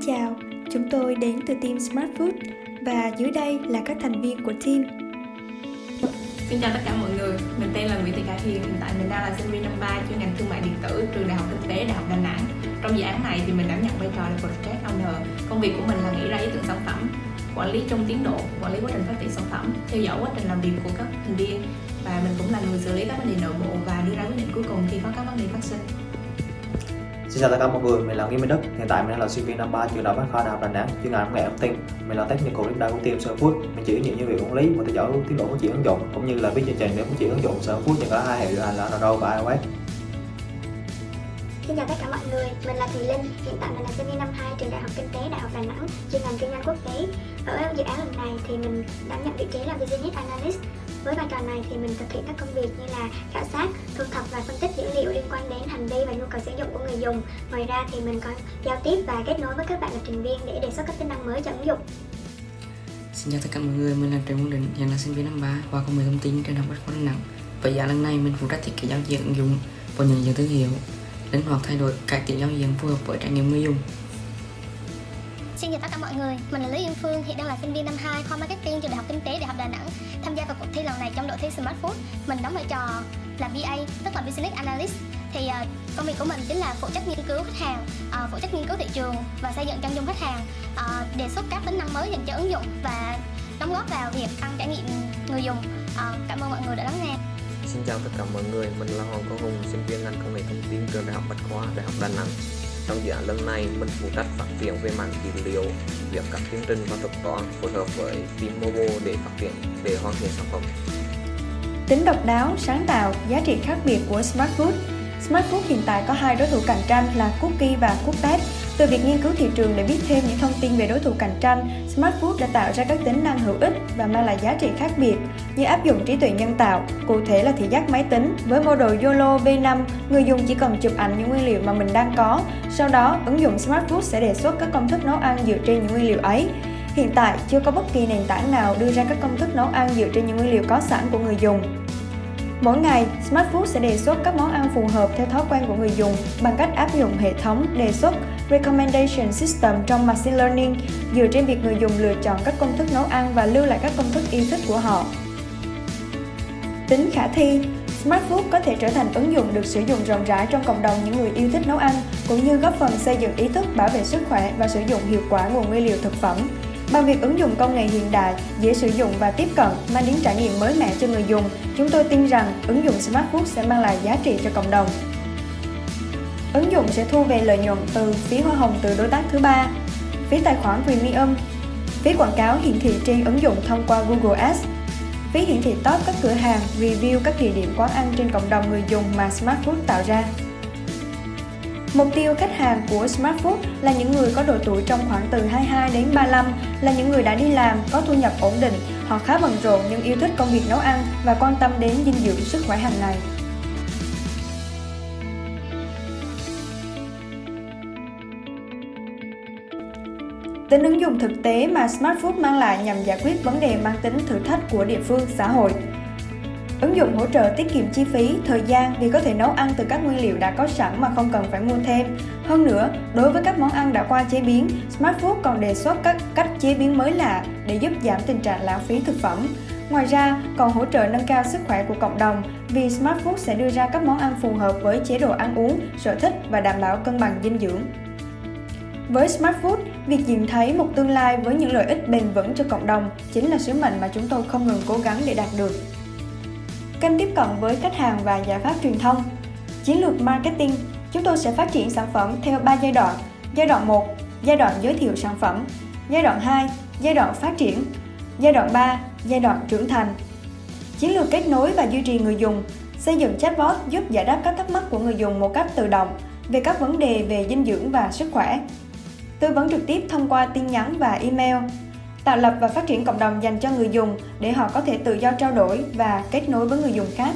Xin chào, chúng tôi đến từ team Smart Food và dưới đây là các thành viên của team. Xin chào tất cả mọi người, mình tên là Nguyễn Thị Khải Hiền, hiện tại mình đang là sinh viên năm 3 chuyên ngành thương mại điện tử trường Đại học Kinh tế Đại học Đà Nẵng. Trong dự án này thì mình đảm nhận vai trò là project owner. Công việc của mình là nghĩ ra ý tưởng sản phẩm, quản lý trong tiến độ, quản lý quá trình phát triển sản phẩm, theo dõi quá trình làm việc của các thành viên và mình cũng là người xử lý các vấn đề nội bộ và đưa ra quyết định cuối cùng khi có các vấn đề phát sinh. Xin chào tất cả mọi người, mình là Nghiêm Minh Đức. Hiện tại mình đang là sinh viên năm 3 trường Đại học Bách khoa Đại học Đà Nẵng, chuyên ngành công nghệ thông tin. Mình là technical leader của team Server Food. Mình chịu nhiều như việc quản lý và theo dõi tiến độ phát triển ứng dụng cũng như là viết chương trình để phát triển ứng dụng Server Food trên cả hai hệ điều hành là Android và iOS. Xin chào tất cả mọi người, mình là Thùy Linh, hiện tại mình là sinh viên năm 2 trường Đại học Kinh tế Đại học Đà Nẵng, chuyên ngành kinh doanh quốc tế. Ở dự án lần này thì mình đảm nhận vị trí là Business Analyst. Với vai trò này thì mình thực hiện các công việc như là khảo sát, thu thập và phân tích dữ liệu liên quan đến hành vi và nhu cầu sử dụng của người dùng. Ngoài ra thì mình còn giao tiếp và kết nối với các bạn lập trình viên để đề xuất các tính năng mới cho ứng dụng. Xin chào tất cả mọi người, mình là Trần Quang Định, hiện là sinh viên năm 3 khoa công nghệ thông tin trên học Bách khoa Đà Nẵng. Và dự lần này mình phụ trách thiết kế giao diện ứng dụng và nhận diện thương hiệu, linh hoạt thay đổi cải tiến giao diện phù hợp với trải nghiệm người dùng. Xin chào tất cả mọi người, mình là Lý Yên Phương, hiện đang là sinh viên năm 2 khoa Marketing trường Đại học Kinh tế Đại học Đà Nẵng thi lần này trong đội thi Smart Food, mình đóng vai trò là BA, tức là Business Analyst. Thì uh, công việc của mình chính là phụ trách nghiên cứu khách hàng, uh, phụ trách nghiên cứu thị trường và xây dựng chân dung khách hàng, uh, đề xuất các tính năng mới dành cho ứng dụng và đóng góp vào việc tăng trải nghiệm người dùng. Uh, cảm ơn mọi người đã lắng nghe. Xin chào tất cả mọi người, mình là Hoàng Quốc Hùng, sinh viên ngành công nghệ thông tin trường Đại học Bách khoa Đại học Đà Nẵng. Trong dự án lần này, mình phụ trách phát triển về mảng dữ liệu, việc các chương trình và thuật toán phối hợp với team mobile để phát triển hoàn thiện sản phẩm. Tính độc đáo, sáng tạo, giá trị khác biệt của Smart Food Smart Food hiện tại có hai đối thủ cạnh tranh là Cookie và Cookpad. Từ việc nghiên cứu thị trường để biết thêm những thông tin về đối thủ cạnh tranh, Smart Food đã tạo ra các tính năng hữu ích và mang lại giá trị khác biệt như áp dụng trí tuệ nhân tạo, cụ thể là thị giác máy tính. Với model YOLO V5, người dùng chỉ cần chụp ảnh những nguyên liệu mà mình đang có. Sau đó, ứng dụng Smart Food sẽ đề xuất các công thức nấu ăn dựa trên những nguyên liệu ấy. Hiện tại, chưa có bất kỳ nền tảng nào đưa ra các công thức nấu ăn dựa trên những nguyên liệu có sẵn của người dùng. Mỗi ngày, Smart Food sẽ đề xuất các món ăn phù hợp theo thói quen của người dùng bằng cách áp dụng hệ thống đề xuất Recommendation System trong Machine Learning dựa trên việc người dùng lựa chọn các công thức nấu ăn và lưu lại các công thức yêu thích của họ. Tính khả thi Smart Food có thể trở thành ứng dụng được sử dụng rộng rãi trong cộng đồng những người yêu thích nấu ăn, cũng như góp phần xây dựng ý thức bảo vệ sức khỏe và sử dụng hiệu quả nguồn nguyên liệu thực phẩm. Bằng việc ứng dụng công nghệ hiện đại, dễ sử dụng và tiếp cận, mang đến trải nghiệm mới mẻ cho người dùng, chúng tôi tin rằng ứng dụng Smart Food sẽ mang lại giá trị cho cộng đồng. Ứng dụng sẽ thu về lợi nhuận từ phí hoa hồng từ đối tác thứ ba, phí tài khoản Premium, phí quảng cáo hiển thị trên ứng dụng thông qua Google Ads, phí hiển thị top các cửa hàng, review các địa điểm quán ăn trên cộng đồng người dùng mà Smart Food tạo ra. Mục tiêu khách hàng của Smart Food là những người có độ tuổi trong khoảng từ 22 đến 35, là những người đã đi làm, có thu nhập ổn định, họ khá bận rộn nhưng yêu thích công việc nấu ăn và quan tâm đến dinh dưỡng sức khỏe hàng ngày. Tính ứng dụng thực tế mà Smart Food mang lại nhằm giải quyết vấn đề mang tính thử thách của địa phương, xã hội. Ứng dụng hỗ trợ tiết kiệm chi phí, thời gian vì có thể nấu ăn từ các nguyên liệu đã có sẵn mà không cần phải mua thêm. Hơn nữa, đối với các món ăn đã qua chế biến, Smart Food còn đề xuất các cách chế biến mới lạ để giúp giảm tình trạng lãng phí thực phẩm. Ngoài ra, còn hỗ trợ nâng cao sức khỏe của cộng đồng vì Smart Food sẽ đưa ra các món ăn phù hợp với chế độ ăn uống, sở thích và đảm bảo cân bằng dinh dưỡng. Với Smart Food, việc nhìn thấy một tương lai với những lợi ích bền vững cho cộng đồng chính là sứ mệnh mà chúng tôi không ngừng cố gắng để đạt được. Kênh tiếp cận với khách hàng và giải pháp truyền thông Chiến lược marketing, chúng tôi sẽ phát triển sản phẩm theo 3 giai đoạn. Giai đoạn 1, giai đoạn giới thiệu sản phẩm. Giai đoạn 2, giai đoạn phát triển. Giai đoạn 3, giai đoạn trưởng thành. Chiến lược kết nối và duy trì người dùng, xây dựng chatbot giúp giải đáp các thắc mắc của người dùng một cách tự động về các vấn đề về dinh dưỡng và sức khỏe. Tư vấn trực tiếp thông qua tin nhắn và email tạo lập và phát triển cộng đồng dành cho người dùng để họ có thể tự do trao đổi và kết nối với người dùng khác.